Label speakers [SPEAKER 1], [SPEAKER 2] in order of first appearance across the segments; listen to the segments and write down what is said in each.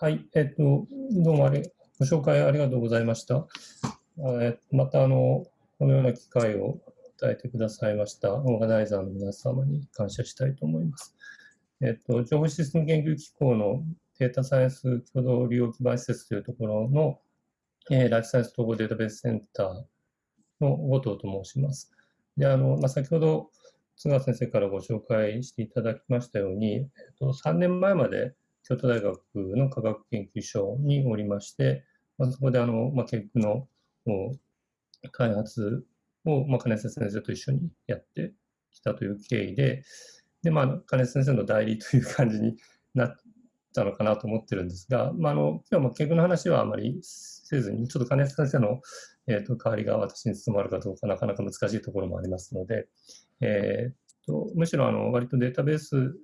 [SPEAKER 1] はい、えっと、どうもありご紹介ありがとうございました。えまたあの、このような機会を与えてくださいましたオーガナイザーの皆様に感謝したいと思います。えっと、情報システム研究機構のデータサイエンス共同利用基盤施設というところの、えー、ライフサイエンス統合データベースセンターの後藤と申します。で、あの、まあ、先ほど津川先生からご紹介していただきましたように、えっと、3年前まで京都大学の科学研究所におりまして、まあ、そこであの、まあ、結局の開発を、まあ、金瀬先生と一緒にやってきたという経緯で、で、まあ、金瀬先生の代理という感じになったのかなと思ってるんですが、まあ、あの今日も結局の話はあまりせずに、ちょっと金瀬先生の、えーと、代わりが私に務まるかどうかなかなか難しいところもありますので、えーと、むしろあの割とデータベース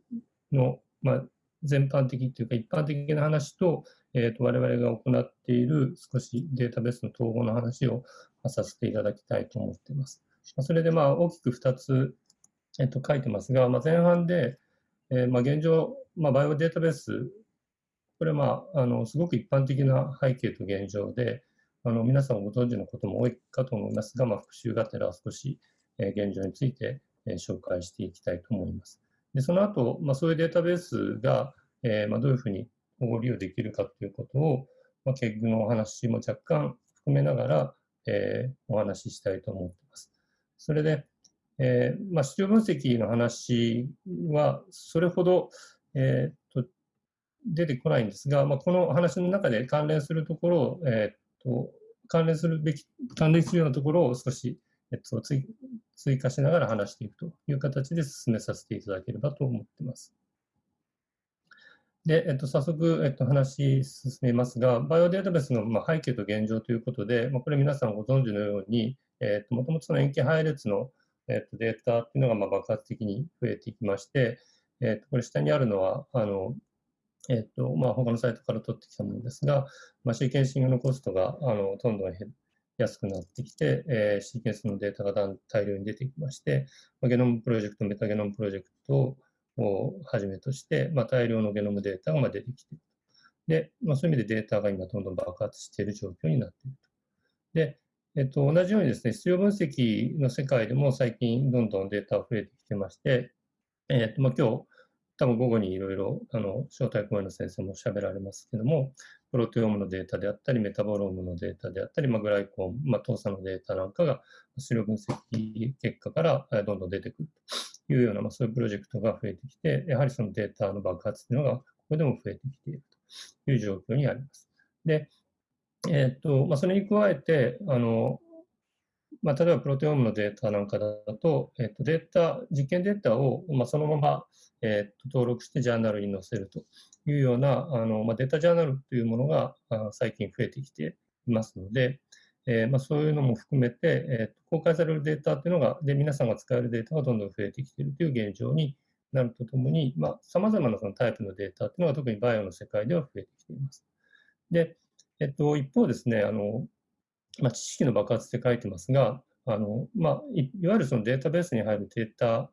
[SPEAKER 1] の、まあ、全般的というか一般的な話と、えーと、我々が行っている少しデータベースの統合の話をさせていただきたいと思っています。それでまあ大きく2つ、えー、と書いてますが、まあ、前半で、えー、まあ現状、まあ、バイオデータベース、これはまああのすごく一般的な背景と現状で、あの皆さんご存知のことも多いかと思いますが、まあ、復習がてら少し、え、現状について、え、紹介していきたいと思います。でその後、まあ、そういうデータベースが、えー、まあ、どういうふうにご利用できるかということを、まあ、結局のお話も若干含めながら、えー、お話ししたいと思っています。それで、えー、まあ、市場分析の話はそれほど、えー、と出てこないんですが、まあ、この話の中で関連するところを、えー、と関連するべき、関連するようなところを少し、えっと、追加しながら話していくという形で進めさせていただければと思っています。で、えっと、早速、えっと、話進めますが、バイオデータベースの、まあ、背景と現状ということで、まあ、これ皆さんご存知のように、えっと、もともとその塩基配列の、えっと、データっていうのが、まあ、爆発的に増えていきまして、えっと、これ下にあるのは、あの、えっと、まあ、他のサイトから取ってきたものですが、まあ、シーケンシングのコストが、あの、どんどん安くなってきて、えー、シーケンスのデータが大量に出てきまして、まあ、ゲノムプロジェクト、メタゲノムプロジェクトをはじめとして、まあ、大量のゲノムデータが出てきている。で、まあ、そういう意味でデータが今どんどん爆発している状況になっていると。で、えっと、同じようにですね、必要分析の世界でも最近どんどんデータが増えてきてまして、えっと、まあ、今日、多分午後にいろいろ、あの、招待講演の先生も喋られますけども、プロテオームのデータであったり、メタボロームのデータであったり、まあ、グライコン、まあ、糖鎖のデータなんかが、資料分析結果からどんどん出てくるというような、まあ、そういうプロジェクトが増えてきて、やはりそのデータの爆発というのが、ここでも増えてきているという状況にあります。で、えー、っと、まあ、それに加えて、あの、まあ、例えばプロテオームのデータなんかだと、えっと、データ、実験データを、まあ、そのまま、えっと、登録してジャーナルに載せるというようなあの、まあ、データジャーナルというものがあ最近増えてきていますので、えー、まあ、そういうのも含めて、えー、公開されるデータというのが、で、皆さんが使えるデータがどんどん増えてきているという現状になるとともに、さまあ、様々なそのタイプのデータというのが特にバイオの世界では増えてきています。で、えっと、一方ですね、あの、まあ、知識の爆発って書いてますが、あの、まあ、いわゆるそのデータベースに入るデータ、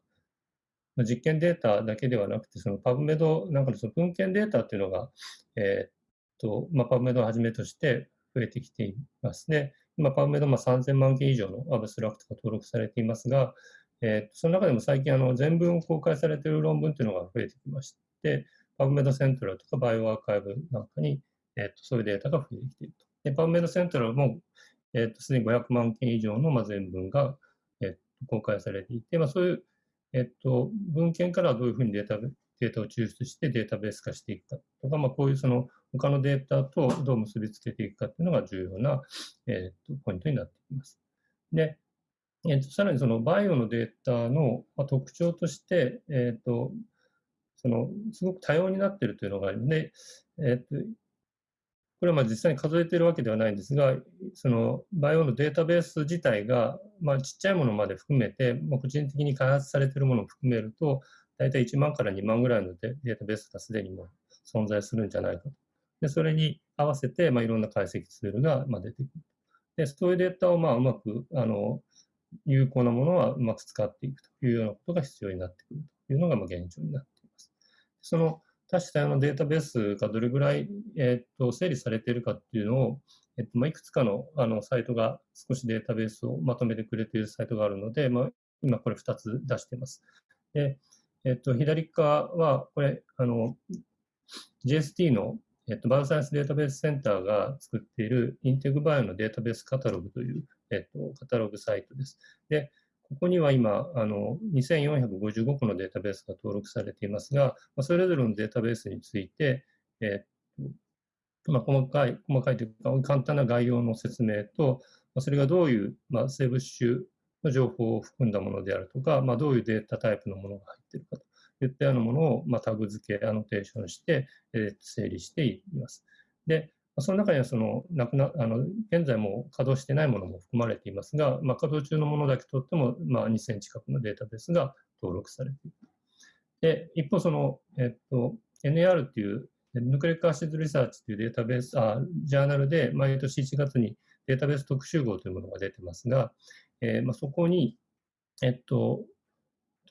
[SPEAKER 1] ま実験データだけではなくて、そのパブメドなんかのその文献データっていうのが、えー、っと、まあ、パブメドをはじめとして増えてきていますね。今、パブメドまあ3000万件以上のアブストラクトが登録されていますが、えー、その中でも最近あの全文を公開されている論文というのが増えてきまして、パブメドセントラルとかバイオアーカイブなんかに、えー、とそういうデータが増えてきていると。でパブメドセントラルもえっ、と、すでに500万件以上の、まあ、全文が、えっ、と、公開されていて、まあ、そういう、えっ、と、文献からどういうふうにデータデータを抽出してデータベース化していくかとか、まあ、こういうその他のデータとどう結びつけていくかっていうのが重要な、えー、とポイントになってきます。で、えー、とさらにそのバイオのデータの特徴として、えー、とそのすごく多様になっているというのがあるので、えー、とこれはまあ実際に数えているわけではないんですが、そのバイオのデータベース自体が、まあ、ちっちゃいものまで含めて、まあ、個人的に開発されているものを含めると、大体1万から2万ぐらいのデータベースがすでにも存在するんじゃないかと。でそれに合わせて、まあ、いろんな解析ツールがまあ出てくる。でそういうデータをまあうまくあの有効なものはうまく使っていくというようなことが必要になってくるというのがまあ現状になっています。その多種多様なデータベースがどれぐらい、えー、と整理されているかっていうのを、えーとまあ、いくつかのあのサイトが少しデータベースをまとめてくれているサイトがあるので、まあ、今これ2つ出しています。でえー、と左側は、これ、あの JST の、えー、とバイオサイエンスデータベースセンターが作っているインテグバイオのデータベースカタログという、えー、とカタログサイトです。でここには今、あの2455個のデータベースが登録されていますが、まあ、それぞれのデータベースについて、えーまあ、細かい、細かいというか、簡単な概要の説明と、まあ、それがどういう、まあ、生物種の情報を含んだものであるとか、まあ、どういうデータタイプのものが入っているかといったようなものを、まあ、タグ付け、アノテーションして、えー、整理しています。で、その中にはそのなくなあの現在も稼働してないものも含まれていますが、まあ、稼働中のものだけとっても、まあ、2000近くのデータベースが登録されている。で一方その、えっと、NAR っていう Nucleic Acid Research というデータベースあジャーナルで毎年1月にデータベース特集号というものが出てますが、えーまあ、そこに、えっと、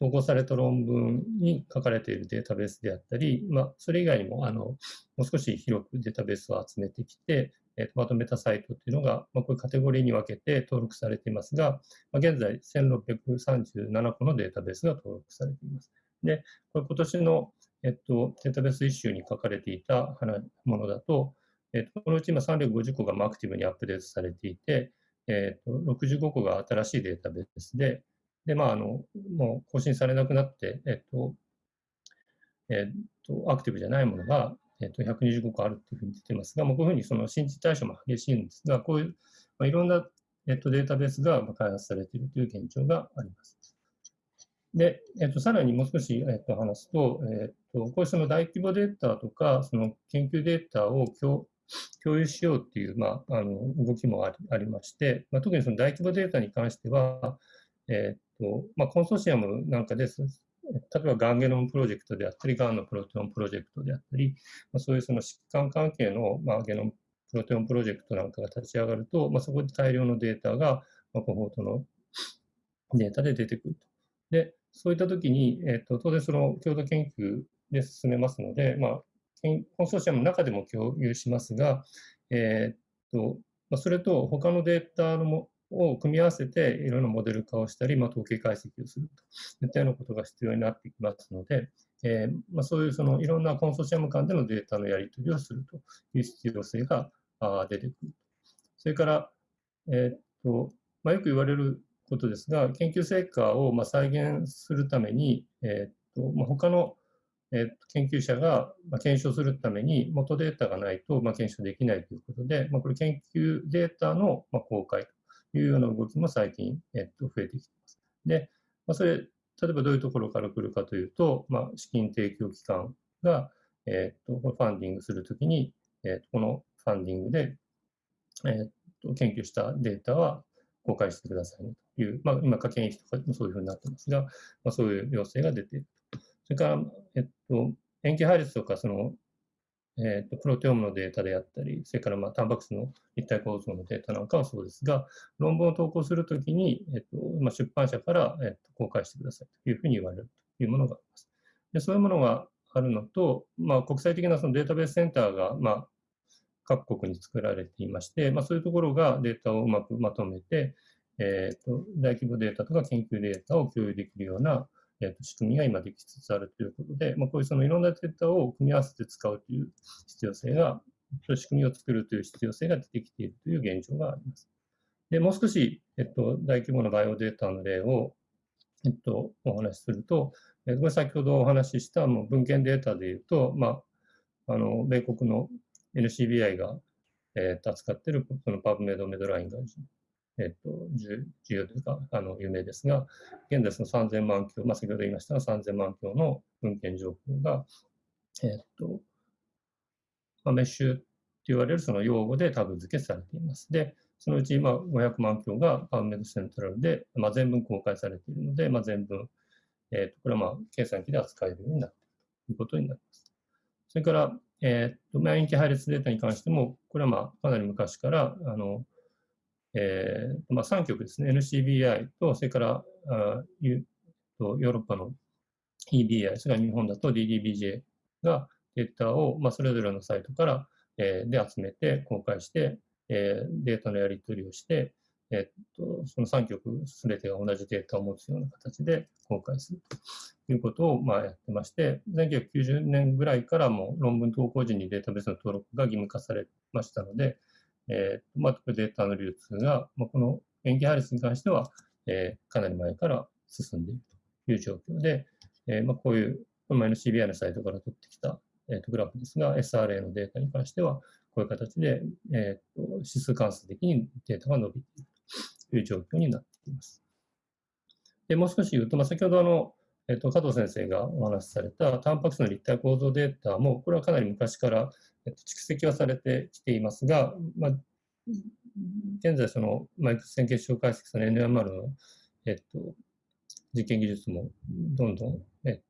[SPEAKER 1] 投稿された論文に書かれているデータベースであったり、まあ、それ以外にもあのもう少し広くデータベースを集めてきて、えー、まとめたサイトというのが、まあ、こういうカテゴリーに分けて登録されていますが、まあ、現在1637個のデータベースが登録されています。で、これ今年の、えっと、データベースイシューに書かれていたものだと、えっと、このうち今350個がアクティブにアップデートされていて、えっと、65個が新しいデータベースで、で、まあ、あの、もう更新されなくなって、えっと、えっと、アクティブじゃないものが、えっと、125個あるっていうふうに出てますが、まあ、こういうふうにその新陳代謝も激しいんですが、こういう、まあ、いろんな、えっと、データベースが開発されているという現状があります。で、えっと、さらにもう少し、えっと、話すと、えっと、こういうその大規模データとか、その研究データを共共有しようっていう、まあ、あの動きもありまして、まあ、特にその大規模データに関しては、えっとまあ、コンソーシアムなんかです。例えば、がんゲノムプロジェクトであったり、がんのプロテオンプロジェクトであったり、まあ、そういうその疾患関係の、まあ、ゲノムプロテオンプロジェクトなんかが立ち上がると、まあ、そこで大量のデータが、まあ、コホートのデータで出てくると。で、そういったときに、えっと、当然その共同研究で進めますので、まあ、コンソーシアムの中でも共有しますが、えー、っとまあ、それと他のデータのもを組み合わせていろいろなモデル化をしたり、まあ、統計解析をすると。いったようなことが必要になってきますので、えー、まあ、そういうそのいろんなコンソーシアム間でのデータのやり取りをすると。いう必要性が出てくる。それから、えー、っとまあ、よく言われることですが、研究成果をま再現するために、えー、っとま、他のえー、研究者が、検証するために元データがないと、ま検証できないということで、まこれ研究データの、ま公開と。いうような動きも最近、えっと、増えてきています。で、まそれ、例えばどういうところから来るかというと、まあ、資金提供機関が、えっと、ファンディングするときに、えっと、このファンディングで、えっと、研究したデータは公開してくださいねという、まあ、今、科研費とかもそういうふうになってますが、まあ、そういう要請が出ていると。それから、えっと、塩基配列とか、その、えっと、プロテオームのデータであったり、それから、まあ、タンパク質の立体構造のデータなんかはそうですが、論文を投稿するときに、えっとまあ、出版社から、えっと、公開してくださいというふうに言われるというものがあります。でそういうものがあるのと、まあ、国際的なそのデータベースセンターが、まあ、各国に作られていまして、まあ、そういうところがデータをうまくまとめて、えーと大規模データとか研究データを共有できるようなえー、と仕組みが今できつつあるということで、まあ、こういうそのいろんなデータを組み合わせて使うという必要性が、仕組みを作るという必要性が出てきているという現状があります。で、もう少し、えっと、大規模なバイオデータの例を、えっと、お話しすると、えこれ先ほどお話ししたもう文献データでいうと、まあ、あの、米国の NCBI が、えっと、扱っているそのパブメドメドラインがえっと、重要というか、あの、有名ですが、現在その3000万強、まあ、先ほど言いましたが、3000万強の文献情報が、えっと、まあ、メッシュと言われるその用語でタグ付けされています。で、そのうち今500万強がパウメドセントラルで、まあ、全文公開されているので、まあ、全文、えっと、これはまあ計算機で扱えるようになっているということになります。それから、えっと、免疫配列データに関しても、これはまあかなり昔から、あの、えーまあ、3局ですね、NCBI と、それからあヨーロッパの EBI、それから日本だと DDBJ がデータを、まあ、それぞれのサイトから、えー、で集めて公開して、えー、データのやり取りをして、えっと、その3局すべてが同じデータを持つような形で公開するということをまあやってまして、1990年ぐらいからも論文投稿時にデータベースの登録が義務化されましたので、えーまあ、データの流通が、まあ、この塩基配列に関しては、えー、かなり前から進んでいるという状況で、えーまあ、こういう、この前の CBI のサイトから取ってきた、えー、とグラフですが、SRA のデータに関しては、こういう形で、えー、と指数関数的にデータが伸びているという状況になっています。でもう少し言うと、まあ、先ほどあの、えっと、加藤先生がお話しされたタンパク質の立体構造データも、これはかなり昔から、と、蓄積はされてきていますが、まあ、現在、その、マイクス線結晶解析その NMR の、えっと、実験技術もどんどん、えっと、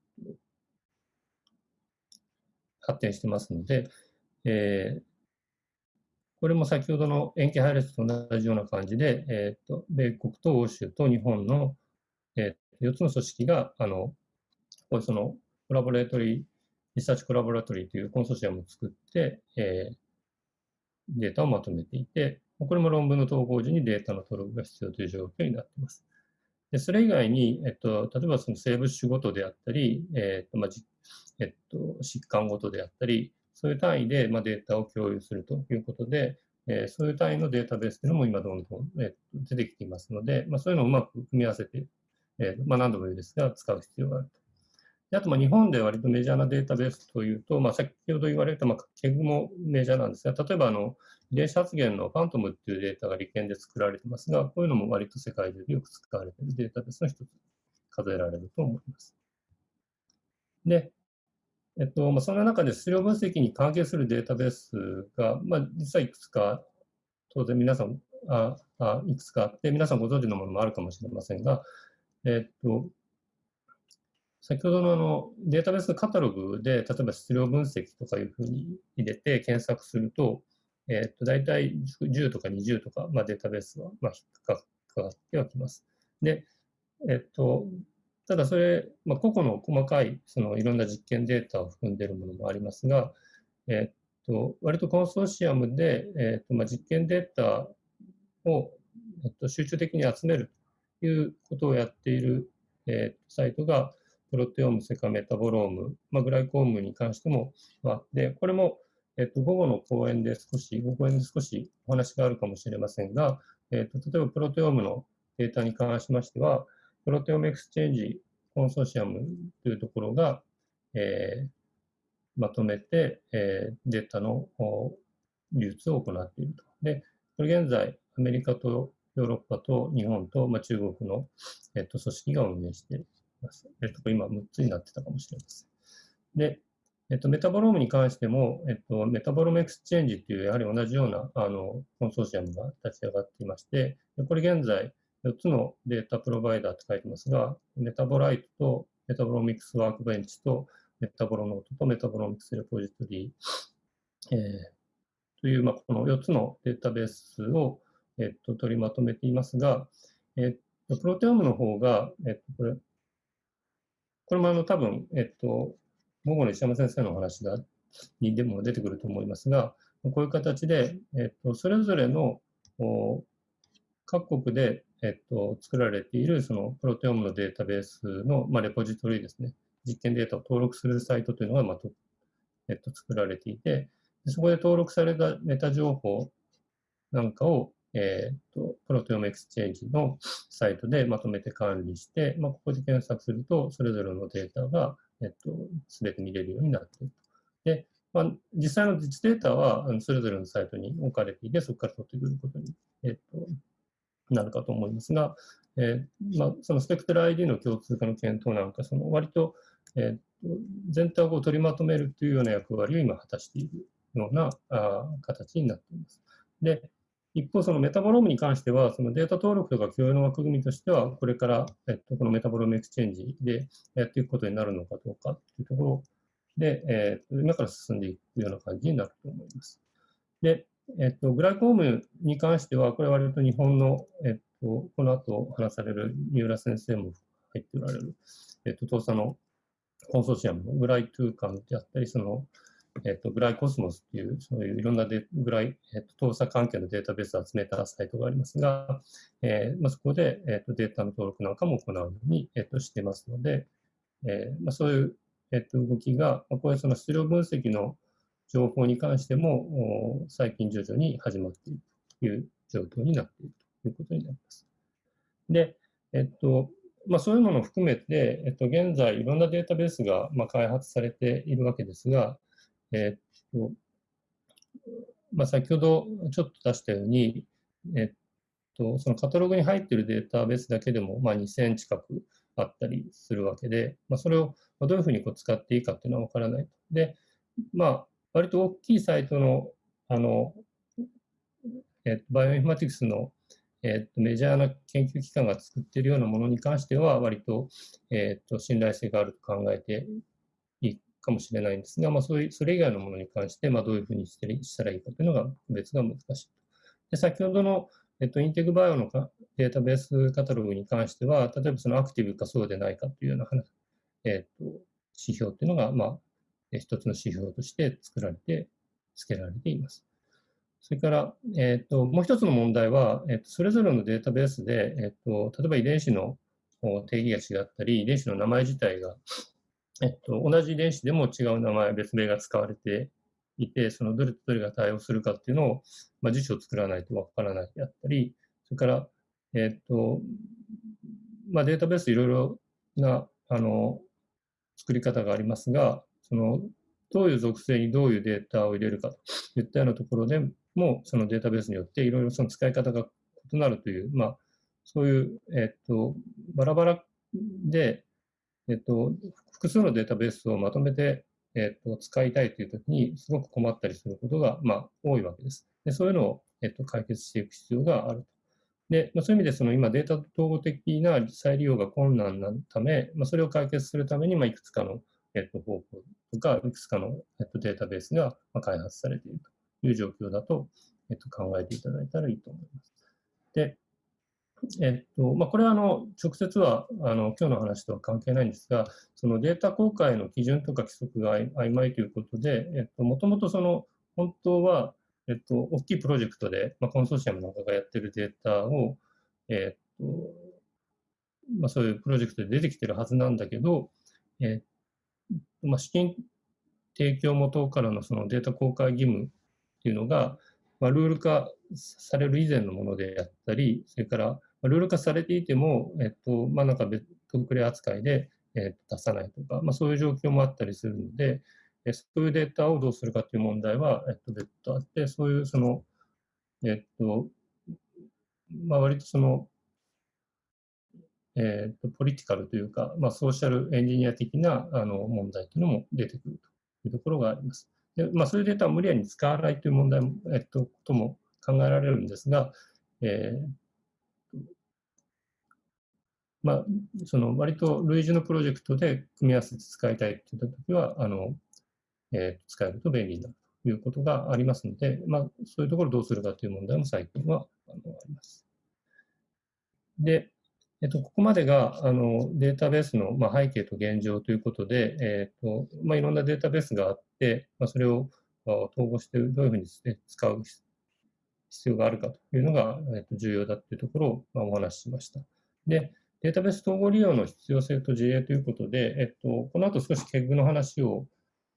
[SPEAKER 1] 発展してますので、えー、これも先ほどの塩基配列と同じような感じで、えーと、米国と欧州と日本の、えー、4つの組織が、あの、これその Collaboratory、Research Collaboratory というコンソーシアムを作って、えー、データをまとめていて、これも論文の投稿時にデータの登録が必要という状況になっています。でそれ以外に、えっと、例えばその生物種ごとであったり、えっとまあえっと、疾患ごとであったり、そういう単位で、まあ、データを共有するということで、えー、そういう単位のデータベースというのも今どんどん、えー、出てきていますので、まあ、そういうのをうまく組み合わせて、えーまあ、何度も言うですが、使う必要があると。あと、まあ、日本で割とメジャーなデータベースというと、まあ、先ほど言われた、まあ、ケグもメジャーなんですが、例えばあの遺伝子発現のファントムっていうデータが利権で作られてますが、こういうのも割と世界中でよく使われているデータベースの一つ数えられると思います。で、えっとまあ、その中で質量分析に関係するデータベースが、まあ、実はいくつか、当然皆さんああ、いくつかあって、皆さんご存知のものもあるかもしれませんが、えっと、先ほどのあのデータベースのカタログで、例えば質量分析とかいうふうに入れて検索すると、えっと、大体10とか20とか、まあ、データベースは、まあ、引っかかってはきます。で、えっと、ただそれ、まあ、個々の細かいそのいろんな実験データを含んでいるものもありますが、えっと、割とコンソーシアムで、えっとまあ、実験データを、えっと、集中的に集めるということをやっている、えっと、サイトが、プロテオーム、セカメタボローム、まあ、グライコームに関してもあって、これも、えっと、午後の講演で少し、午後演で少しお話があるかもしれませんが、えっと、例えばプロテオームのデータに関しましては、 ProteomeXchange コンソーシアムというところが、えー、まとめて、えー、データの流通を行っていると。で、これ現在、アメリカとヨーロッパと日本と、まあ、中国の、えっと、組織が運営しているます。えっと、今6つになってたかもしれません。で、えっと、メタボロームに関しても、えっと、 MetabolomeXchange という、やはり同じようなあのコンソーシアムが立ち上がっていまして、これ現在、4つのデータプロバイダーって書いてますが、 MetaboLights と Metabolomics Workbench と Metabolonote とメタボロミクスレポジトリー、えー、という、まあ、この4つのデータベースを、えっと、取りまとめていますが、えっと、プロテオームの方が、えっと、これ、これもあの多分、えっと、午後の石山先生のお話がにでも出てくると思いますが、こういう形で、えっと、それぞれの各国でえっと、作られているそのプロテオームのデータベースの、まあ、レポジトリですね、実験データを登録するサイトというのが、まあとえっと、作られていて、そこで登録されたメタ情報なんかを、えっと、 ProteomeXchange のサイトでまとめて管理して、まあ、ここで検索すると、それぞれのデータが、えっと、すべて見れるようになっている。で、まあ、実際の実データはそれぞれのサイトに置かれていて、そこから取ってくることに、えっと、なるかと思いますが、えー、まあ、そのスペクトル ID の共通化の検討なんか、その割と、えー、全体を取りまとめるというような役割を今果たしているようなあ形になっています。で、一方、そのメタボロームに関しては、そのデータ登録とか共有の枠組みとしては、これから、えっと、この MetabolomeXchange でやっていくことになるのかどうかというところで、えー、今から進んでいくような感じになると思います。で、えっと、グライコームに関しては、これは割と日本の、えっと、この後話される三浦先生も入っておられる、えっと、当社のコンソーシアムのグライトゥーカンであったり、その、えっと、グライコスモスっていう、そういういろんなデグライ、えっと、搭載関係のデータベースを集めたサイトがありますが、えーまあ、そこで、えっと、データの登録なんかも行うように、えっと、してますので、えーまあ、そういう、えっと、動きが、まあ、こういうその質量分析の情報に関しても、最近徐々に始まっているという状況になっているということになります。で、えっと、まあ、そういうものを含めて、えっと、現在いろんなデータベースが、まあ、開発されているわけですが、えっと、まあ、先ほどちょっと出したように、えっと、そのカタログに入っているデータベースだけでも、まあ、2000近くあったりするわけで、まあ、それをどういうふうにこう使っていいかっていうのはわからないと。で、まあ、割と大きいサイトの、あの、えっと、バイオインフォマティクスのえっと、メジャーな研究機関が作っているようなものに関しては、割と、えっと、信頼性があると考えてかもしれないんですが、まあ、そういうそれ以外のものに関して、まあ、どういうふうにしてしたらいいかというのが別が難しい。で先ほどの、えっと、インテグバイオのかデータベースカタログに関しては、例えばそのアクティブかそうでないかというような話、えっと、指標というのが、まあ、一つの指標として作られて、付けられています。それから、えーと、もう一つの問題は、えーと、それぞれのデータベースで、えーと、例えば遺伝子の定義が違ったり、遺伝子の名前自体が、えー、と同じ遺伝子でも違う名前、別名が使われていて、そのどれとどれが対応するかっていうのを、まあ、辞書を作らないとわからないであったり、それから、えっ、とまあ、データベースいろいろなあの作り方がありますが、そのどういう属性にどういうデータを入れるかといったようなところでも、そのデータベースによっていろいろその使い方が異なるという、まあ、そういう、えっと、バラバラで、えっと、複数のデータベースをまとめて、えっと、使いたいというときに、すごく困ったりすることが、まあ、多いわけです。でそういうのを、えっと、解決していく必要があると。で、まあ、そういう意味で、その今、データ統合的な再利用が困難なため、まあ、それを解決するために、まあ、いくつかの、えっと、方法とか、いくつかの、えっと、データベースが、まあ、開発されていると。いう状況だと、えっと、考えていただいたらいいと思います。で、えっとまあ、これはあの直接はあの今日の話とは関係ないんですが、そのデータ公開の基準とか規則が曖昧ということで、えっと、もともとその本当は、えっと、大きいプロジェクトで、まあ、コンソーシアムなんかがやってるデータを、えっとまあ、そういうプロジェクトで出てきてるはずなんだけど、えっとまあ、資金提供元からのそのデータ公開義務っていうのが、まあ、ルール化される以前のものであったり、それから、ルール化されていても、えっと、まあ、なんか別特例扱いで、えっと、出さないとか、まあ、そういう状況もあったりするので、えそういうデータをどうするかという問題は、えっと、別途あって、そういうその、えっと、まあ、割とその、えっと、ポリティカルというか、まあ、ソーシャルエンジニア的なあの問題というのも出てくるというところがあります。でまあ、そういうデータを無理やり使わないという問題も、えっと、ことも考えられるんですが、えーまあ、その割と類似のプロジェクトで組み合わせて使いたいといったときは、あの、えー、使えると便利になるということがありますので、まあ、そういうところをどうするかという問題も最近はあのあります。で、えっと、ここまでがあのデータベースの、まあ、背景と現状ということで、えっとまあ、いろんなデータベースがあって、まあ、それを統合してどういうふうに使う必要があるかというのが、えっと、重要だというところを、まあ、お話ししました。で、データベース統合利用の必要性と事例ということで、えっと、この後少し KEG の話を、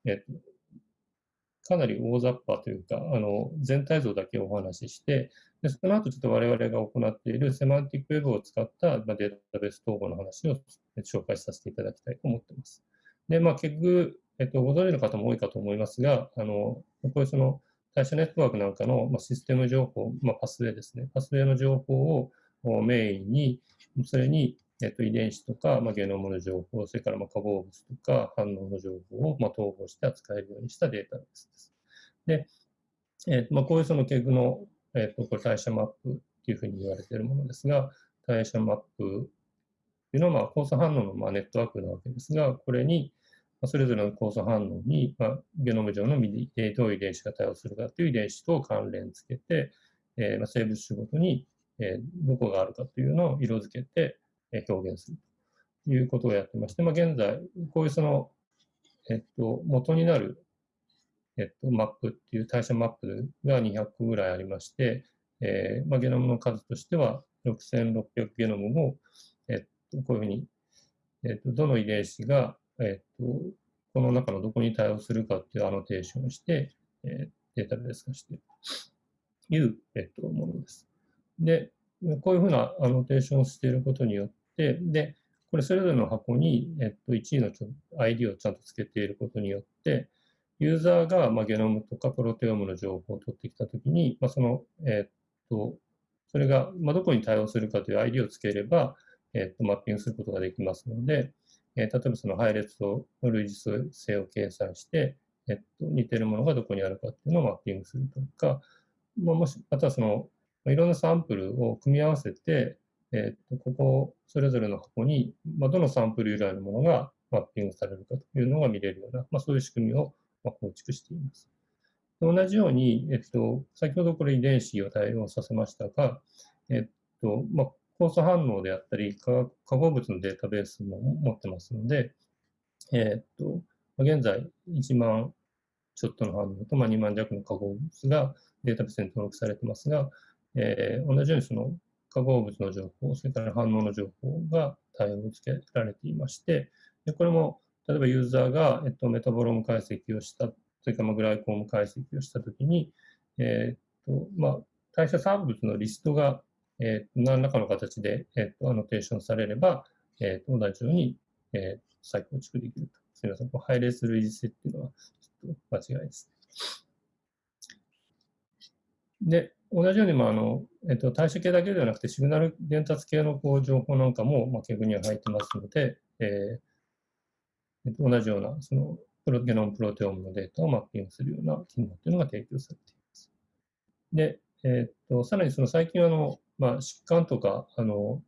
[SPEAKER 1] えっと、かなり大雑把というか、あの全体像だけお話しして、でその後ちょっと我々が行っているセマンティックウェブを使ったまあデータベース統合の話を紹介させていただきたいと思っています。で、まあ、結局、えっと、ご存知の方も多いかと思いますが、あのこういうその対象ネットワークなんかの、まあ、システム情報、まあ、パスウェイですね。パスウェイの情報をメインに、それに、えっと、遺伝子とか、まあ、ゲノムの情報、それからまあ化合物とか反応の情報をまあ統合して扱えるようにしたデータベースです。で、えっとまあ、こういうその KEG のえっ、と、これ代謝マップっていうふうに言われているものですが、代謝マップっていうのは、まあ、酵素反応のまあネットワークなわけですが、これに、まあそれぞれの酵素反応に、まあ、ゲノム上のどういう遺伝子が対応するかという遺伝子と関連つけて、えー、まあ、生物種ごとに、えー、どこがあるかというのを色付けて、えー、表現するということをやってまして、まあ、現在、こういうその、えっと、元になるえっと、マップっていう代謝マップが200個ぐらいありまして、えーまあ、ゲノムの数としては6600ゲノムを、えっと、こういうふうに、えっと、どの遺伝子が、えっと、この中のどこに対応するかっていうアノテーションをして、えー、データベース化しているという、えっと、ものです。で、こういうふうなアノテーションをしていることによって、で、これそれぞれの箱に、えっと、1位の ID をちゃんとつけていることによって、ユーザーが、まあ、ゲノムとかプロテオムの情報を取ってきたときに、まあ、その、えっと、それが、まあ、どこに対応するかという ID をつければ、えっと、マッピングすることができますので、えー、例えばその配列と類似性を計算して、えっと、似てるものがどこにあるかっていうのをマッピングするとか、まあ、もし、あとはその、いろんなサンプルを組み合わせて、えっと、ここ、それぞれの箱に、まあ、どのサンプル由来のものがマッピングされるかというのが見れるような、まあ、そういう仕組みを構築しています。同じように、えっと、先ほどこれ遺伝子を対応させましたが、えっと、まあ、酵素反応であったり、化合物のデータベースも持ってますので、えっと、現在1万ちょっとの反応と、まあ、2万弱の化合物がデータベースに登録されてますが、えー、同じようにその化合物の情報、それから反応の情報が対応つけられていまして、でこれも例えばユーザーが、えっと、メタボローム解析をした、それからグライコーム解析をしたときに、えっと、まあ、代謝産物のリストが、えー、何らかの形で、えっと、アノテーションされれば、えっと、同じように、えー、再構築できると。すみません、こう配列類似性っていうのは、ちょっと間違いです。で、同じように、まああのえっと、代謝系だけではなくて、シグナル伝達系のこう情報なんかも、まあ、ケグには入ってますので、えー同じような、その、プロゲノムプロテオムのデータをマッピングするような機能というのが提供されています。で、え、っと、さらにその最近あの、まあ、疾患とか、あの、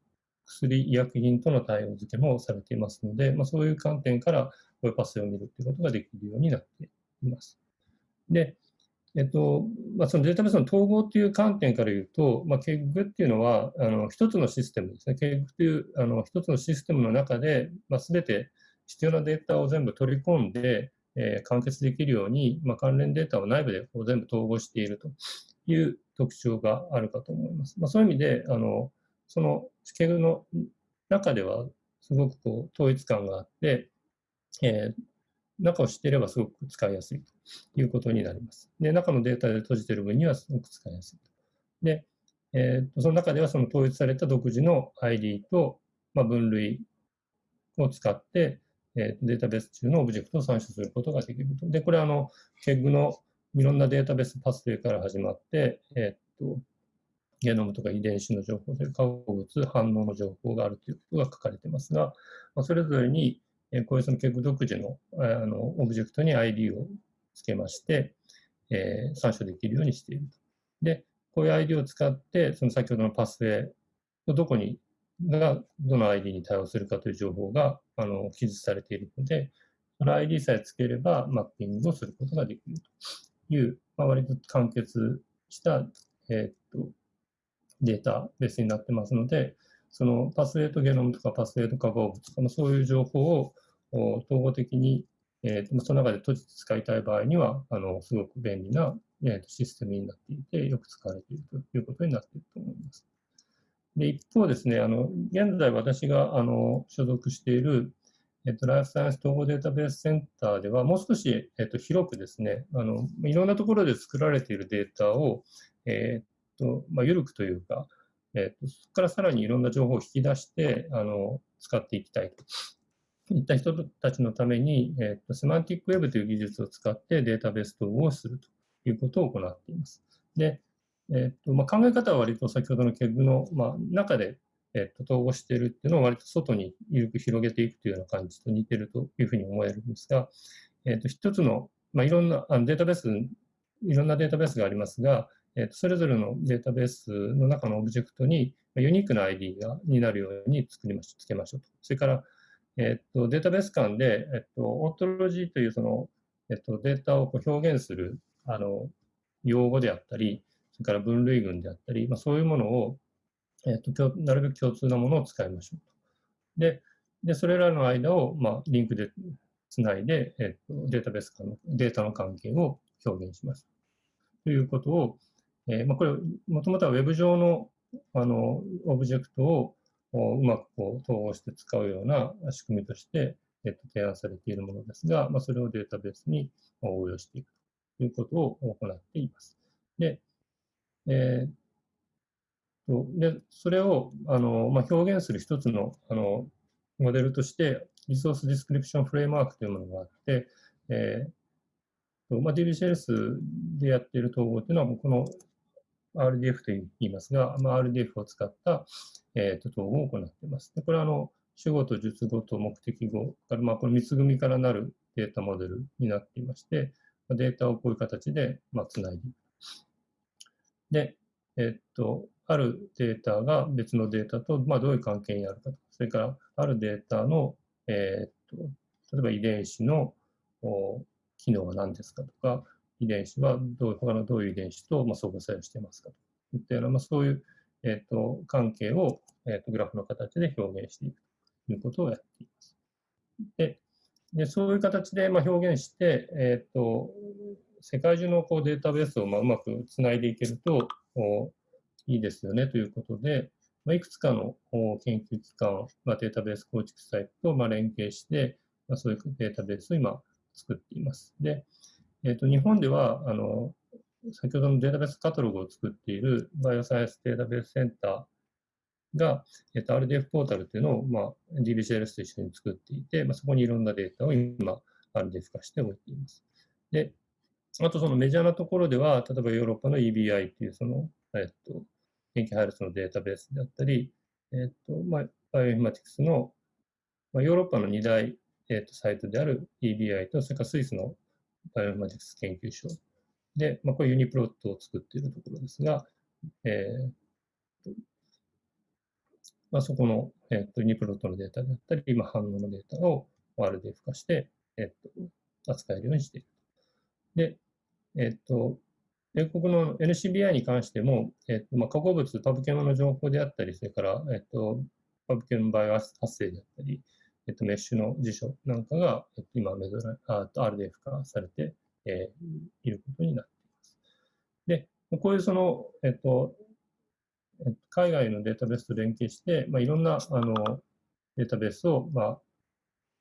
[SPEAKER 1] 薬、医薬品との対応付けもされていますので、まあ、そういう観点からこういうパスを見るということができるようになっています。で、えっとまあ、そのデータベースの統合という観点から言うと、まあ、KEG っていうのはあの一つのシステムですね。KEG というあの一つのシステムの中で、まあ、全て必要なデータを全部取り込んで、えー、完結できるように、まあ、関連データを内部でこう全部統合しているという特徴があるかと思います。まあ、そういう意味で、あのそのスケールの中ではすごくこう統一感があって、えー、中を知っていればすごく使いやすいということになります。で、中のデータで閉じている分にはすごく使いやすいと。で、えー、その中ではその統一された独自の ID と、まあ、分類を使って、えー、データベース中のオブジェクトを参照することができると。で、これはあの、KEG のいろんなデータベースパスウェイから始まって、えー、っと、ゲノムとか遺伝子の情報、それ化合物、反応の情報があるということが書かれていますが、まあ、それぞれに、えー、こういうその KEG 独自のあのオブジェクトに ID をつけまして、えー、参照できるようにしていると。で、こういう ID を使って、その先ほどのパスウェイのどこにがどの ID に対応するかという情報があの記述されているので、その ID さえつければマッピングをすることができるという、まあ、割と完結した、えー、っとデータベースになってますので、そのパスウェイトゲノムとかパスウェイト化合物とか、そういう情報を統合的に、えー、その中で閉じて使いたい場合には、あのすごく便利な、えー、システムになっていて、よく使われているということになっていると思います。で、一方ですね、あの、現在私が、あの、所属している、えっと、ライフサイエンス統合データベースセンターでは、もう少し、えっと、広くですね、あの、いろんなところで作られているデータを、えっと、まあ、緩くというか、えっと、そこからさらにいろんな情報を引き出して、あの、使っていきたいといった人たちのために、えっと、セマンティックウェブという技術を使ってデータベース統合をするということを行っています。で、えっとまあ、考え方は割と先ほどのケグの、まあ、中で、えっと、統合しているっていうのを割と外に緩く広げていくというような感じと似てるというふうに思えるんですが、えっと、一つの、まあ、いろんなあのデータベース、いろんなデータベースがありますが、えっと、それぞれのデータベースの中のオブジェクトにユニークな ID がになるように作りましつけましょうと。それから、えっと、データベース間で、えっと、オートロジーというその、えっと、データをこう表現するあの用語であったり、それから分類群であったり、まあ、そういうものを、えーと、なるべく共通なものを使いましょうと。で、でそれらの間を、まあ、リンクでつないで、えーと、データベース間のデータの関係を表現します。ということを、えーまあ、これ、もともとは Web 上のあのオブジェクトをうまくこう統合して使うような仕組みとして、えっと、提案されているものですが、まあ、それをデータベースに応用していくということを行っています。で、えー、とでそれをあの、まあ、表現する一つのあのモデルとして、 Resource Description Framework というものがあって、えーまあ、DBCLS でやっている統合というのは、この RDF と言いますが、まあ、RDF を使った、えー、と統合を行っています。でこれはあの主語と述語と目的語から、まあ、この3つ組からなるデータモデルになっていまして、データをこういう形で、まあ、つないでいく。で、えっと、あるデータが別のデータと、まあ、どういう関係にあるかと。それから、あるデータの、えっと、例えば遺伝子の機能は何ですかとか、遺伝子はどう他のどういう遺伝子と、まあ、相互作用していますかといったような、まあ、そういう、えっと、関係を、えっと、グラフの形で表現していくということをやっています。で、でそういう形で、まあ、表現して、えっと、世界中のこうデータベースをまあうまくつないでいけるといいですよねということで、まあ、いくつかの研究機関、まあ、データベース構築サイトとまあ連携して、まあ、そういうデータベースを今作っています。で、えー、と日本ではあの先ほどのデータベースカタログを作っているバイオサイエンスデータベースセンターが、えー、と RDF ポータルというのを、まあ、DBCLS と一緒に作っていて、まあ、そこにいろんなデータを今 RDF 化しておいています。で、あとそのメジャーなところでは、例えばヨーロッパの EBI っていうその、えっと、塩基配列のデータベースであったり、えっと、まあ、バイオインフォマティクスの、まあ、ヨーロッパの2大、えっと、サイトである EBI と、それからスイスのバイオマティクス研究所で、まあ、これ UniProt を作っているところですが、えーまあ、そこの、えっと、ユニプロットのデータであったり、今反応のデータを RDF 化して、えっと、扱えるようにしている。で、えっと、米国の NCBI に関しても、えっとまあ、化合物、パブケモの情報であったり、それから、えっと、パブケモバイオ発生であったり、えっと、メッシュの辞書なんかが、えっと、今メドラあ、RDF 化されて、えー、いることになっています。で、こういうその、えっと、海外のデータベースと連携して、まあ、いろんなあのデータベースを、まあ、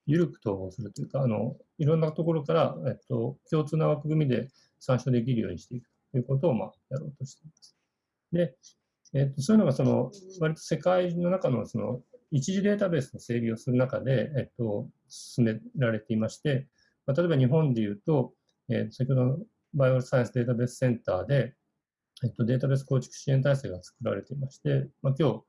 [SPEAKER 1] 緩く統合するというか、あのいろんなところから、えっと、共通な枠組みで参照できるようにしていくということを、まあ、やろうとしています。で、えっと、そういうのがその、割と世界の中のその一時データベースの整備をする中で、えっと、進められていまして、まあ、例えば日本でいうと、えー、先ほどのバイオサイエンスデータベースセンターで、えっと、データベース構築支援体制が作られていまして、まあ、今日、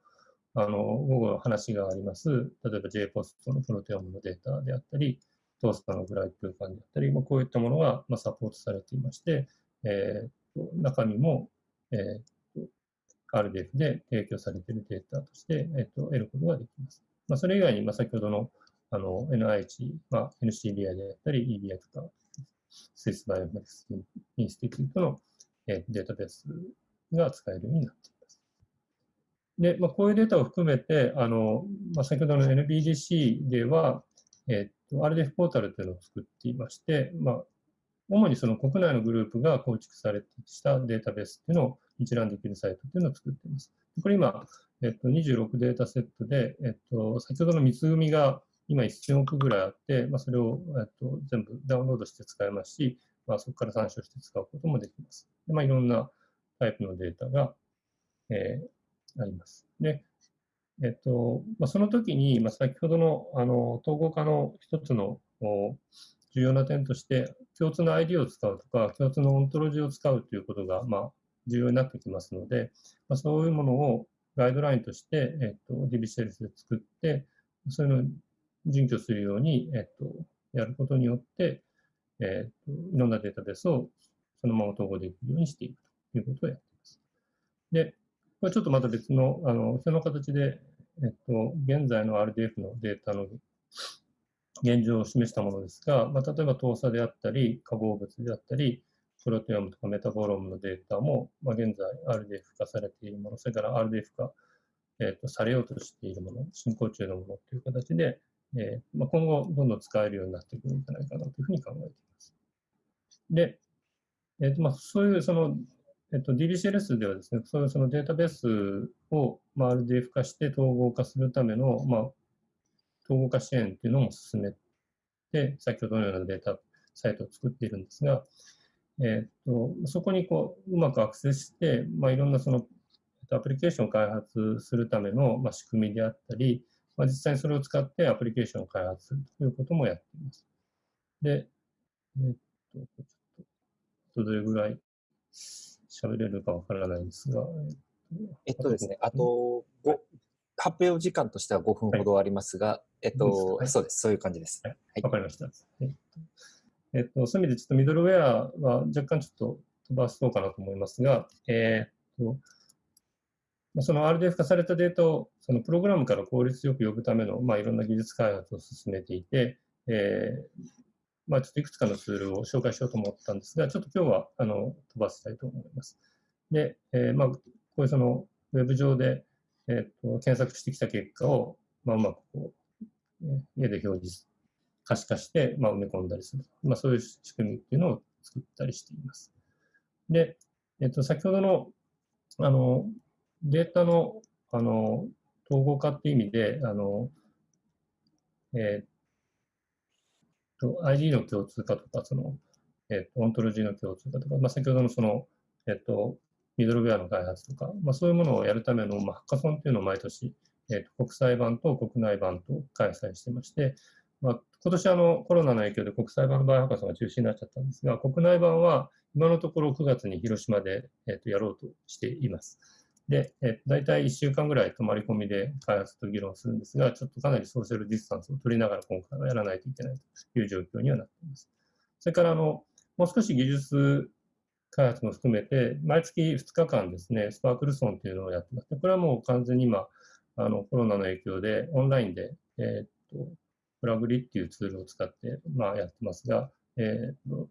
[SPEAKER 1] あの、午後話があります、例えば JPOST のプロテオムのデータであったり、トースターのグライ空間であったり、まあ、こういったものが、まあ、サポートされていまして、えー、中身も、えー、RDF で提供されているデータとして、えー、と得ることができます。まあ、それ以外に、まあ、先ほどのあの NIH、まあ、NCBI であったり、EBI とか、 Swiss Bioinformatics Institute の、え、データベースが使えるようになっています。で、まあ、こういうデータを含めて、あのまあ、先ほどの NBDC では、えっと、RDF ポータルというのを作っていまして、まあ、主にその国内のグループが構築されてしたデータベースっていうのを一覧できるサイトっていうのを作っています。これ今、えっと、26データセットで、えっと、先ほどの三つ組が今1000億ぐらいあって、まあ、それを、えっと、全部ダウンロードして使えますし、まあ、そこから参照して使うこともできます。でまあ、いろんなタイプのデータが、えー、あります。で、えっとまあ、その時に、まあ、先ほどのあの統合化の一つの重要な点として、共通の ID を使うとか、共通のオントロジーを使うということが、まあ、重要になってきますので、まあ、そういうものをガイドラインとして、えっと、DBCLS で作って、そういうのを準拠するように、えっと、やることによって、えっと、いろんなデータベースをそのまま統合できるようにしていくということをやっています。で、これちょっとまた別の、あの、その形で、えっと、現在の RDF のデータの現状を示したものですが、まあ、例えば糖鎖であったり、化合物であったり、プロテオムとかメタボロームのデータも、まあ、現在 RDF 化されているもの、それから RDF 化、えー、とされようとしているもの、進行中のものという形で、えーまあ、今後どんどん使えるようになっていくんじゃないかなというふうに考えています。で、えーとまあ、そういうその、えっと、DBCLS ではですね、そういうそのデータベースを、まあ、RDF 化して統合化するための、まあ、統合化支援っていうのも進めて、先ほどのようなデータサイトを作っているんですが、えーと、そこにこううまくアクセスして、まあ、いろんなそのアプリケーションを開発するための、まあ、仕組みであったり、まあ、実際にそれを使ってアプリケーションを開発するということもやっています。で、えっ、と、ちょっと、どれぐらい喋れるかわからないんですが、
[SPEAKER 2] えっとですね、あと、発表時間としては5分ほどありますが、はい、えっと、そうです、そういう感じです。
[SPEAKER 1] わ、はい、かりました。えっと、えっと、そういう意味でちょっとミドルウェアは若干ちょっと飛ばそうかなと思いますが、えー、っと、その RDF 化されたデータをそのプログラムから効率よく呼ぶための、まあ、いろんな技術開発を進めていて、えーまあ、ちょっといくつかのツールを紹介しようと思ったんですが、ちょっと今日はあの飛ばしたいと思います。で、えーまあ、こういうそのウェブ上で、えー、と検索してきた結果を、まあ、うまくこう、家で表示可視化して、まあ、埋め込んだりする。まあ、そういう仕組みっていうのを作ったりしています。で、えっと、先ほどの、あの、データの、あの、統合化っていう意味で、あの、えっと、ID の共通化とか、その、えっと、オントロジーの共通化とか、まあ、先ほどのその、えっと、ミドルウェアの開発とか、まあ、そういうものをやるための、まあ、ハッカソンっていうのを毎年、えっと、国際版と国内版と開催してまして、まあ、今年あのコロナの影響で国際版のバイオハッカソンが中止になっちゃったんですが、国内版は今のところ9月に広島で、えー、とやろうとしています。で、えー、大体1週間ぐらい泊まり込みで開発と議論するんですが、ちょっとかなりソーシャルディスタンスを取りながら今回はやらないといけないという状況にはなっています。それからあの、もう少し技術開発も含めて、毎月2日間ですね、スパークルソンというのをやってます。これはもう完全に今、あのコロナの影響でオンラインで、えー、っとプラグリっていうツールを使って、まあ、やってますが、えーと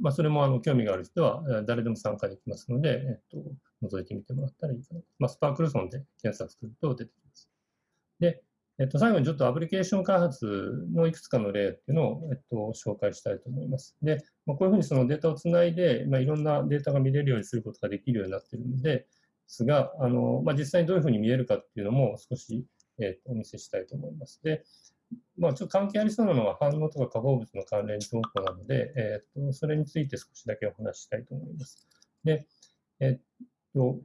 [SPEAKER 1] まあ、それもあの興味がある人は誰でも参加できますので、えー、と覗いてみてもらったらいいかな。まあ、スパークルソンで検索すると出てきます。で、えっと、最後にちょっとアプリケーション開発のいくつかの例っていうのを、えっと、紹介したいと思います。で、まあ、こういうふうにそのデータをつないで、まあ、いろんなデータが見れるようにすることができるようになっているので、ですが、あのまあ、実際にどういうふうに見えるかっていうのも少し、えっと、お見せしたいと思います。で、まあ、ちょっと関係ありそうなのは反応とか化合物の関連情報なので、えー、とそれについて少しだけお話ししたいと思います。で、えっと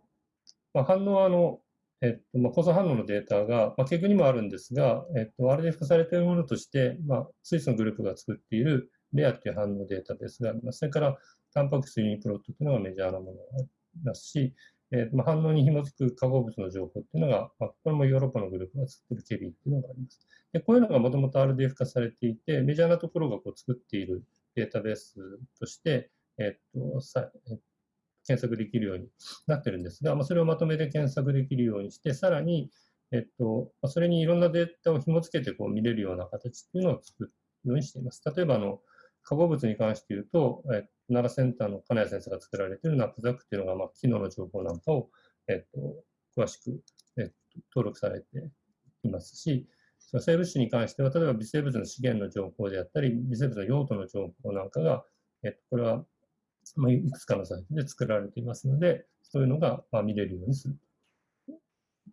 [SPEAKER 1] まあ、反応はあの、えっとまあ、構造反応のデータが、まあ、結局にもあるんですが、えっと、RDF 化されているものとして、まあ、スイスのグループが作っているレアという反応データベースがあります。それから、タンパク質ユニプロットというのがメジャーなものがありますし、えーまあ、反応に紐づく化合物の情報っていうのが、まあ、これもヨーロッパのグループが作っているケビーっていうのがあります。でこういうのがもともと RDF 化されていて、メジャーなところがこう作っているデータベースとして、えっとさえっ検索できるようになってるんですが、まあ、それをまとめて検索できるようにして、さらに、えっと、それにいろんなデータを紐付けてこう見れるような形っていうのを作るようにしています。例えば、あの、化合物に関して言うと、え奈良センターの金谷先生が作られているナップザックっていうのが、まあ、機能の情報なんかを、えっと、詳しく、えっと、登録されていますし、その生物種に関しては、例えば微生物の資源の情報であったり、微生物の用途の情報なんかが、えっと、これは、まあ、いくつかのサイトで作られていますので、そういうのが、まあ、見れるようにする。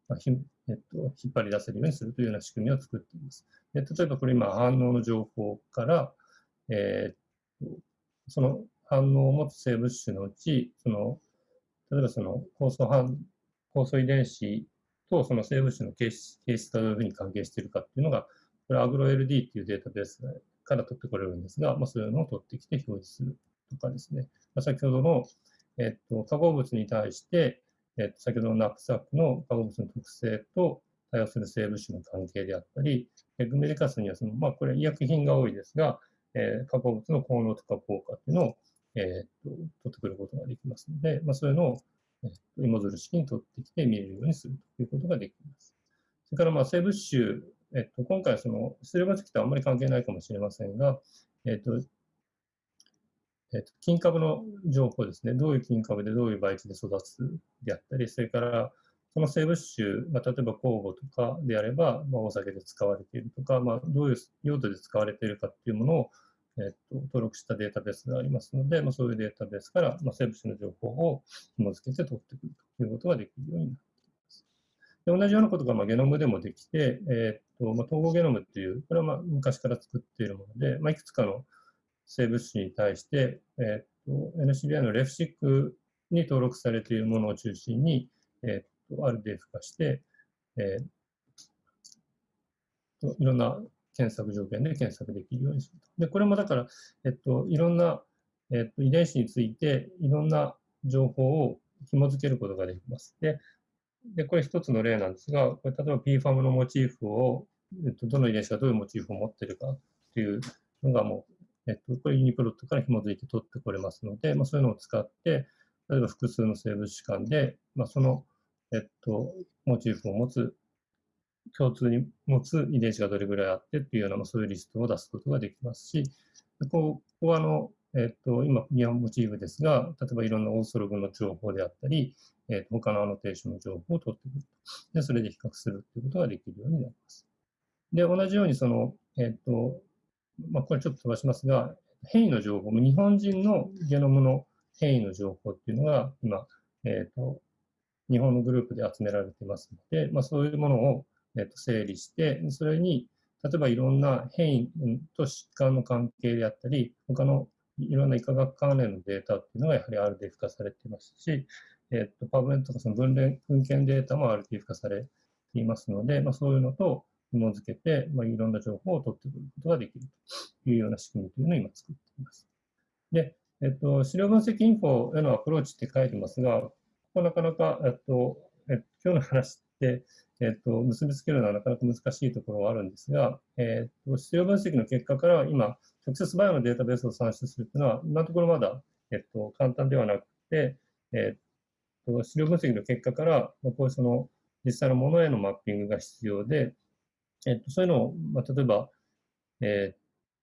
[SPEAKER 1] まあひえっと、引っ張り出せるようにするというような仕組みを作っています。で例えばこれ今反応の情報から、えー、その反応を持つ生物種のうち、その例えばその酵素反酵素遺伝子とその生物種の形質形質がどういうふうに関係しているかっていうのが、これアグロ LD っていうデータベースから取ってこれるんですが、まあ、そういうのを取ってきて表示するとかですね、ま、先ほどの、えっと、化合物に対して、えっと、先ほどのナップサックの化合物の特性と対応する生物種の関係であったり、グメリカスにはその、まあ、これ医薬品が多いですが、えー、化合物の効能とか効果っていうのを、えー、と取ってくることができますので、まあ、そういうのを、えー、と芋づる式に取ってきて見えるようにするということができます。それからまあ生物種、えっと、今回その出力式とあんまり関係ないかもしれませんが、えっとえっと、金株の情報ですね、どういう金株でどういう培地で育つであったり、それからその生物種、まあ、例えば酵母とかであれば、まあ、お酒で使われているとか、まあ、どういう用途で使われているかっていうものを、えっと、登録したデータベースがありますので、まあ、そういうデータベースから、まあ、生物種の情報を紐付けて取ってくるということができるようになっています。で同じようなことがまあゲノムでもできて、えっとまあ、統合ゲノムっていう、これはまあ昔から作っているもので、まあ、いくつかの生物種に対して、えっと NCBI のレフシックに登録されているものを中心に、えっと RDF 化して、えー、いろんな検索条件で検索できるようにすると。で、これもだから、えっと、いろんな、えっと、遺伝子について、いろんな情報を紐付けることができます。で、でこれ一つの例なんですが、これ例えば PFAM のモチーフを、えっと、どの遺伝子がどういうモチーフを持っているかっていうのがもう、えっと、これユニプロットから紐づいて取ってこれますので、まあ、そういうのを使って、例えば複数の生物種間で、まあ、その、えっと、モチーフを持つ共通に持つ遺伝子がどれぐらいあってっていうような、まあ、そういうリストを出すことができますし、ここはあの、えっと、今、ミアモチーフですが、例えばいろんなオーソログの情報であったり、えっと、他のアノテーションの情報を取ってくると。で、それで比較するということができるようになります。で、同じようにその、えっと、まあ、これちょっと飛ばしますが、変異の情報、日本人のゲノムの変異の情報っていうのが今、えっと、日本のグループで集められていますので、まあ、そういうものをえっと、整理して、それに、例えばいろんな変異と疾患の関係であったり、他のいろんな医科学関連のデータっていうのがやはり RDF 化されていますし、えっと、パブメントとかその分類、文献データも RDF 化されていますので、まあ、そういうのと紐付けて、まあ、いろんな情報を取ってくることができるというような仕組みというのを今作っています。で、えっと、資料分析インフォへのアプローチって書いてますが、ここなかなか、えっと、え今日の話って、えっと、結びつけるのはなかなか難しいところはあるんですが、えっと、質量分析の結果から今、直接バイオのデータベースを算出するというのは、今のところまだ、えっと、簡単ではなくて、えっと、質量分析の結果から、こういうその、実際のものへのマッピングが必要で、えっと、そういうのを、まあ、例えば、えっ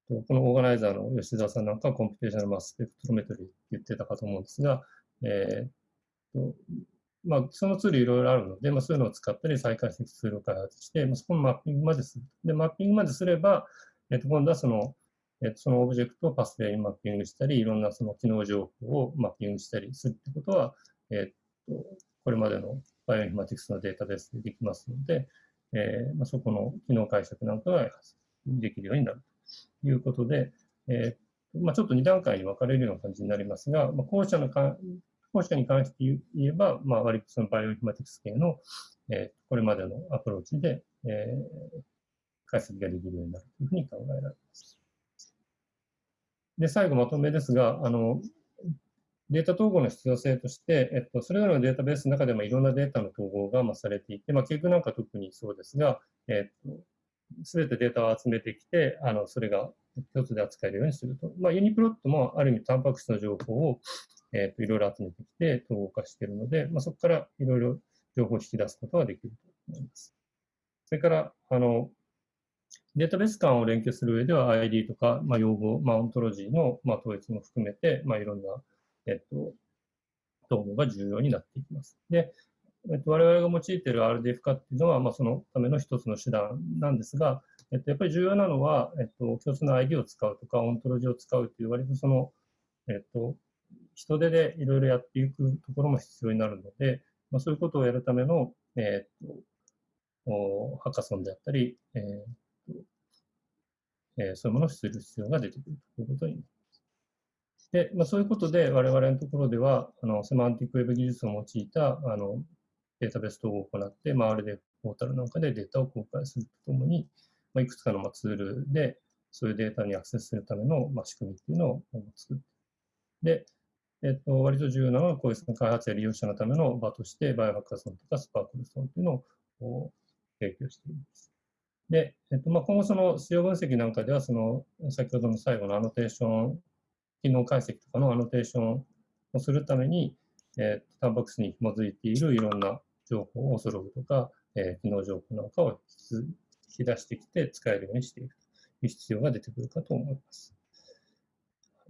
[SPEAKER 1] と、このオーガナイザーの吉澤さんなんかは computational mass spectrometry って言ってたかと思うんですが、えっと、まあ、そのツールいろいろあるので、まあ、そういうのを使ったり再解析ツールを開発して、まあ、そこのマッピングまでする。で、マッピングまですれば、えっと、今度はその、えっと、そのオブジェクトをパスウェイにマッピングしたり、いろんなその機能情報をマッピングしたりするってことは、えっと、これまでのバイオインフォマティクスのデータベースでできますので、えーまあ、そこの機能解釈なんかができるようになるということで、えーまあ、ちょっと2段階に分かれるような感じになりますが、まあ、後者のか後者に関して言えば、まあ、割とそのバイオインフォマティクス系の、えー、これまでのアプローチで、えー、解析ができるようになるというふうに考えられます。で、最後まとめですが、あの、データ統合の必要性として、えっと、それぞれのデータベースの中でもいろんなデータの統合が、まあ、されていて、まあ、結局なんか特にそうですが、えっと、すべてデータを集めてきて、あの、それが一つで扱えるようにすると。まあ、ユニプロットもある意味、タンパク質の情報を、えっ、と、いろいろ集めてきて統合化しているので、まあ、そこからいろいろ情報を引き出すことができると思います。それから、あの、データベース間を連携する上では ID とか、まあ、用語、まあ、オントロジーの、まあ、統一も含めて、まあ、いろんな、えっと、統合が重要になっていきます。で、えっと、我々が用いている RDF 化っていうのは、まあ、そのための一つの手段なんですが、えっと、やっぱり重要なのは、えっと、共通の ID を使うとか、オントロジーを使うという割とその、えっと、人手でいろいろやっていくところも必要になるので、まあ、そういうことをやるための、え、っとハッカソンであったり、えーとえー、そういうものをする必要が出てくるということになります。で、まあ、そういうことで我々のところでは、あのセマンティックウェブ技術を用いたあのデータベース統合を行って、まあ、RD ポータルなんかでデータを公開するとともに、まあ、いくつかのまあツールでそういうデータにアクセスするためのまあ仕組みっていうのを作って、で、えっと、割と重要なのは、こういう開発や利用者のための場として、バイオハッカーソンとかスパークルソンというのを提供しています。で、えっとまあ、今後その使用分析なんかでは、その先ほどの最後のアノテーション、機能解析とかのアノテーションをするために、えっと、タンパク質に紐づいているいろんな情報を、ソログとか、えー、機能情報なんかを引き出してきて使えるようにしていくという必要が出てくるかと思います。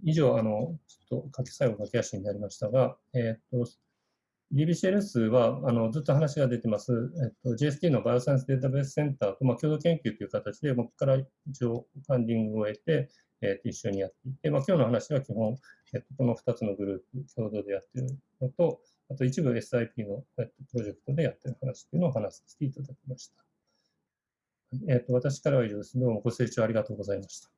[SPEAKER 1] 以上、あの、ちょっと書き最後駆け足になりましたが、えっ、と、DBCLS はあのずっと話が出てます、えっと、GST のバイオサイエンスデータベースセンターと、まあ、共同研究という形で、僕から一応ファンディングを得て、えっ、と一緒にやっていて、まあ、今日の話は基本、えー、とこの2つのグループ共同でやっているのと、あと一部 SIP の、えー、とプロジェクトでやっている話というのを話させていただきました。えっ、と私からは以上です。どうもご清聴ありがとうございました。